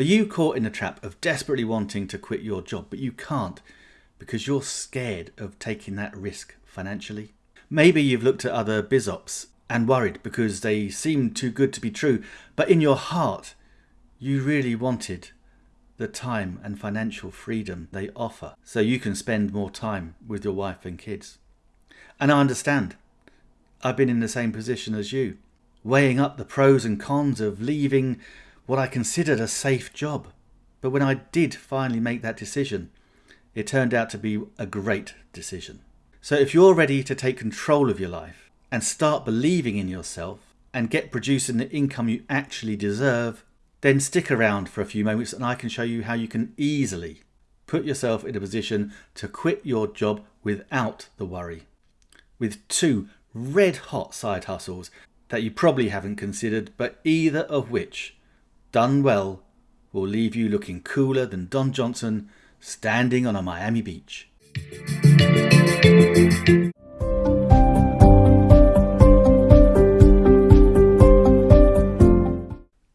Are you caught in the trap of desperately wanting to quit your job, but you can't because you're scared of taking that risk financially? Maybe you've looked at other biz ops and worried because they seem too good to be true, but in your heart, you really wanted the time and financial freedom they offer so you can spend more time with your wife and kids. And I understand. I've been in the same position as you, weighing up the pros and cons of leaving what I considered a safe job. But when I did finally make that decision, it turned out to be a great decision. So if you're ready to take control of your life and start believing in yourself and get producing the income you actually deserve, then stick around for a few moments and I can show you how you can easily put yourself in a position to quit your job without the worry. With two red hot side hustles that you probably haven't considered, but either of which, done well, will leave you looking cooler than Don Johnson standing on a Miami beach.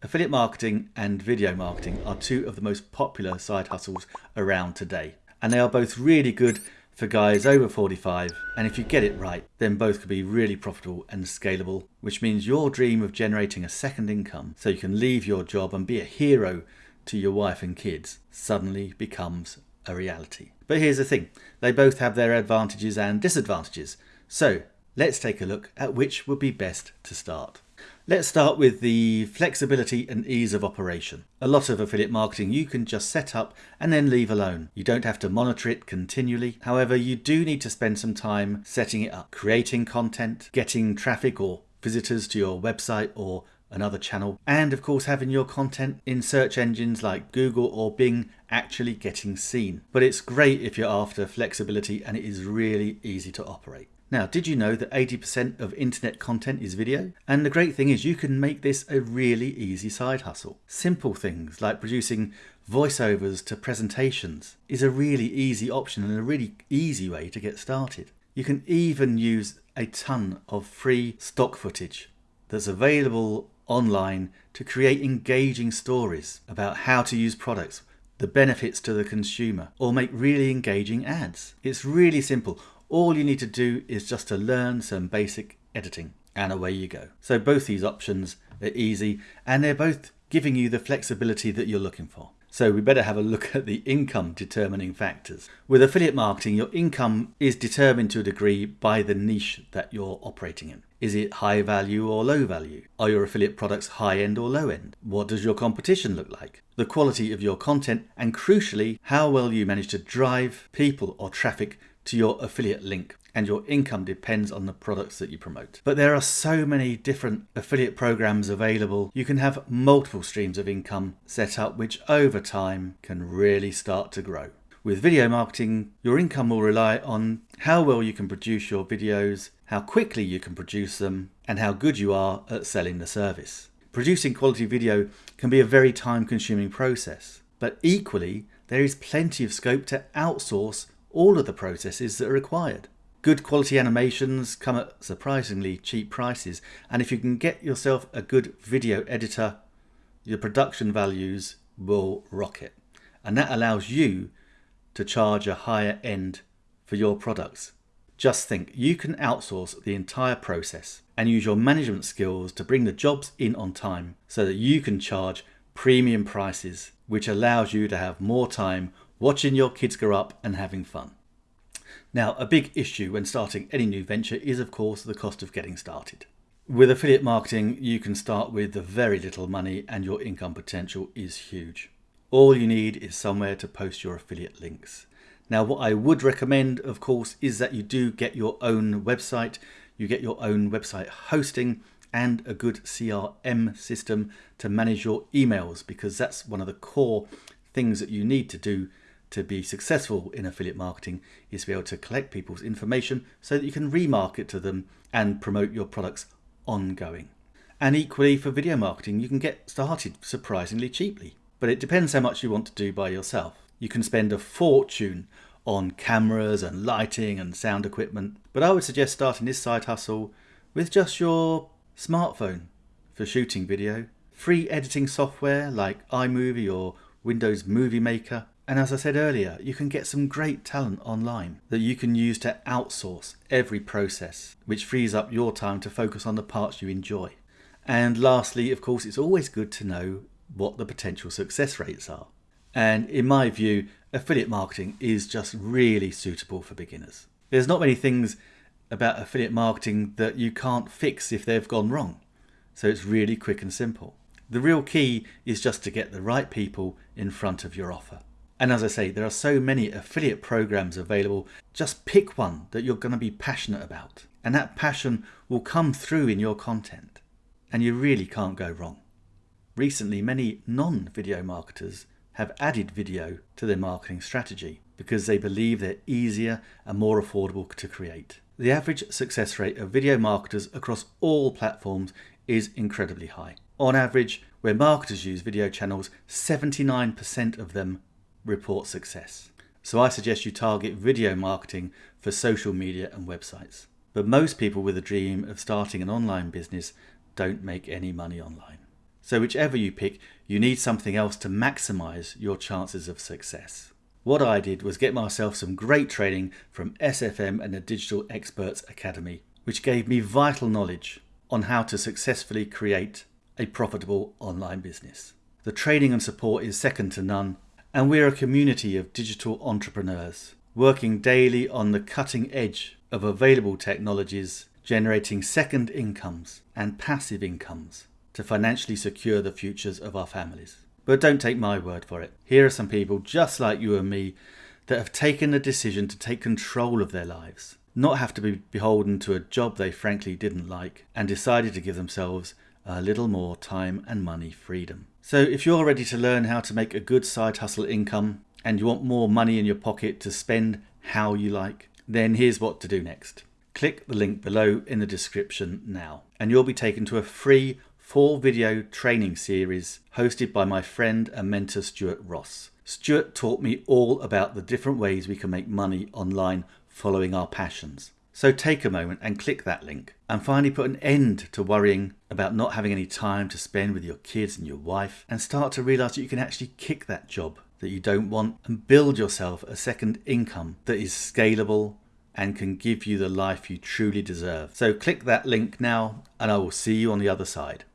Affiliate marketing and video marketing are two of the most popular side hustles around today. And they are both really good for guys over 45. And if you get it right, then both could be really profitable and scalable, which means your dream of generating a second income so you can leave your job and be a hero to your wife and kids suddenly becomes a reality. But here's the thing they both have their advantages and disadvantages. So let's take a look at which would be best to start. Let's start with the flexibility and ease of operation. A lot of affiliate marketing you can just set up and then leave alone. You don't have to monitor it continually. However, you do need to spend some time setting it up, creating content, getting traffic or visitors to your website or another channel, and of course having your content in search engines like Google or Bing actually getting seen. But it's great if you're after flexibility and it is really easy to operate. Now, did you know that 80% of internet content is video? And the great thing is you can make this a really easy side hustle. Simple things like producing voiceovers to presentations is a really easy option and a really easy way to get started. You can even use a ton of free stock footage that's available online to create engaging stories about how to use products, the benefits to the consumer, or make really engaging ads. It's really simple. All you need to do is just to learn some basic editing and away you go. So both these options are easy and they're both giving you the flexibility that you're looking for. So we better have a look at the income determining factors. With affiliate marketing, your income is determined to a degree by the niche that you're operating in. Is it high value or low value? Are your affiliate products high end or low end? What does your competition look like? The quality of your content and crucially, how well you manage to drive people or traffic to your affiliate link and your income depends on the products that you promote. But there are so many different affiliate programs available. You can have multiple streams of income set up, which over time can really start to grow. With video marketing, your income will rely on how well you can produce your videos, how quickly you can produce them, and how good you are at selling the service. Producing quality video can be a very time consuming process, but equally, there is plenty of scope to outsource all of the processes that are required. Good quality animations come at surprisingly cheap prices and if you can get yourself a good video editor, your production values will rocket. And that allows you to charge a higher end for your products. Just think, you can outsource the entire process and use your management skills to bring the jobs in on time so that you can charge premium prices, which allows you to have more time watching your kids grow up and having fun. Now, a big issue when starting any new venture is of course the cost of getting started. With affiliate marketing, you can start with very little money and your income potential is huge. All you need is somewhere to post your affiliate links. Now, what I would recommend, of course, is that you do get your own website, you get your own website hosting and a good CRM system to manage your emails because that's one of the core things that you need to do to be successful in affiliate marketing is to be able to collect people's information so that you can remarket to them and promote your products ongoing. And equally for video marketing, you can get started surprisingly cheaply. But it depends how much you want to do by yourself. You can spend a fortune on cameras and lighting and sound equipment, but I would suggest starting this side hustle with just your smartphone for shooting video free editing software like iMovie or Windows Movie Maker. And as I said earlier, you can get some great talent online that you can use to outsource every process, which frees up your time to focus on the parts you enjoy. And lastly, of course, it's always good to know what the potential success rates are. And in my view, affiliate marketing is just really suitable for beginners. There's not many things about affiliate marketing that you can't fix if they've gone wrong. So it's really quick and simple. The real key is just to get the right people in front of your offer. And as I say, there are so many affiliate programs available. Just pick one that you're going to be passionate about. And that passion will come through in your content. And you really can't go wrong. Recently, many non video marketers have added video to their marketing strategy because they believe they're easier and more affordable to create. The average success rate of video marketers across all platforms is incredibly high. On average, where marketers use video channels, 79% of them report success. So I suggest you target video marketing for social media and websites. But most people with a dream of starting an online business don't make any money online. So whichever you pick, you need something else to maximize your chances of success. What I did was get myself some great training from SFM and the Digital Experts Academy, which gave me vital knowledge on how to successfully create a profitable online business. The training and support is second to none, and we're a community of digital entrepreneurs working daily on the cutting edge of available technologies, generating second incomes and passive incomes to financially secure the futures of our families. But don't take my word for it. Here are some people just like you and me that have taken the decision to take control of their lives, not have to be beholden to a job they frankly didn't like, and decided to give themselves a little more time and money freedom. So if you're ready to learn how to make a good side hustle income and you want more money in your pocket to spend how you like, then here's what to do next. Click the link below in the description now and you'll be taken to a free four video training series hosted by my friend and mentor Stuart Ross. Stuart taught me all about the different ways we can make money online following our passions. So take a moment and click that link and finally put an end to worrying about not having any time to spend with your kids and your wife and start to realize that you can actually kick that job that you don't want and build yourself a second income that is scalable and can give you the life you truly deserve. So click that link now and I will see you on the other side.